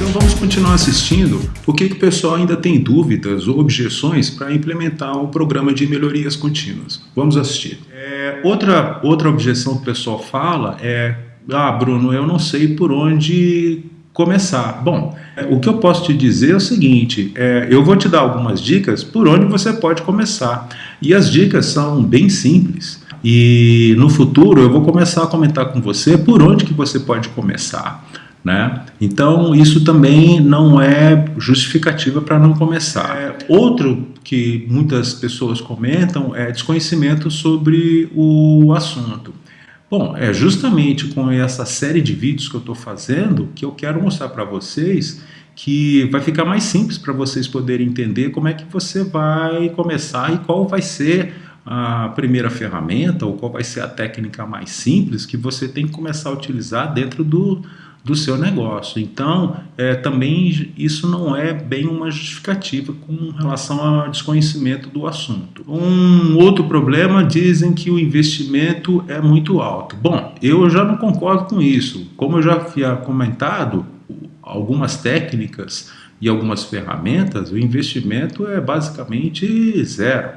Então vamos continuar assistindo. O que, que o pessoal ainda tem dúvidas ou objeções para implementar o programa de melhorias contínuas? Vamos assistir. É, outra, outra objeção que o pessoal fala é ah, Bruno, eu não sei por onde começar. Bom, é, o que eu posso te dizer é o seguinte, é, eu vou te dar algumas dicas por onde você pode começar. E as dicas são bem simples. E no futuro eu vou começar a comentar com você por onde que você pode começar. Né? Então, isso também não é justificativa para não começar. É, outro que muitas pessoas comentam é desconhecimento sobre o assunto. Bom, é justamente com essa série de vídeos que eu estou fazendo que eu quero mostrar para vocês que vai ficar mais simples para vocês poderem entender como é que você vai começar e qual vai ser a primeira ferramenta ou qual vai ser a técnica mais simples que você tem que começar a utilizar dentro do, do seu negócio. Então, é, também isso não é bem uma justificativa com relação ao desconhecimento do assunto. Um outro problema, dizem que o investimento é muito alto. Bom, eu já não concordo com isso. Como eu já havia comentado, algumas técnicas e algumas ferramentas, o investimento é basicamente zero.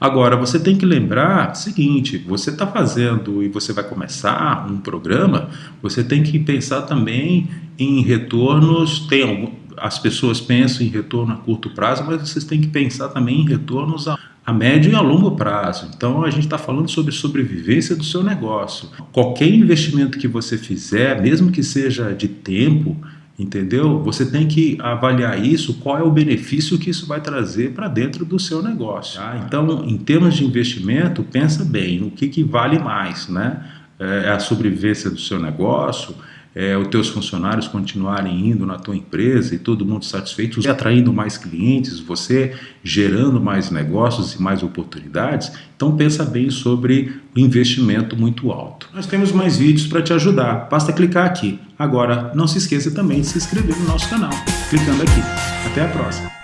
Agora, você tem que lembrar o seguinte, você está fazendo e você vai começar um programa, você tem que pensar também em retornos, tem algum, as pessoas pensam em retorno a curto prazo, mas vocês têm que pensar também em retornos a, a médio e a longo prazo. Então a gente está falando sobre sobrevivência do seu negócio. Qualquer investimento que você fizer, mesmo que seja de tempo, entendeu? Você tem que avaliar isso, qual é o benefício que isso vai trazer para dentro do seu negócio. Tá? Então, em termos de investimento, pensa bem, o que, que vale mais, né? É a sobrevivência do seu negócio, é, os teus funcionários continuarem indo na tua empresa e todo mundo satisfeito, você atraindo mais clientes, você gerando mais negócios e mais oportunidades, então pensa bem sobre o investimento muito alto. Nós temos mais vídeos para te ajudar, basta clicar aqui. Agora, não se esqueça também de se inscrever no nosso canal, clicando aqui. Até a próxima!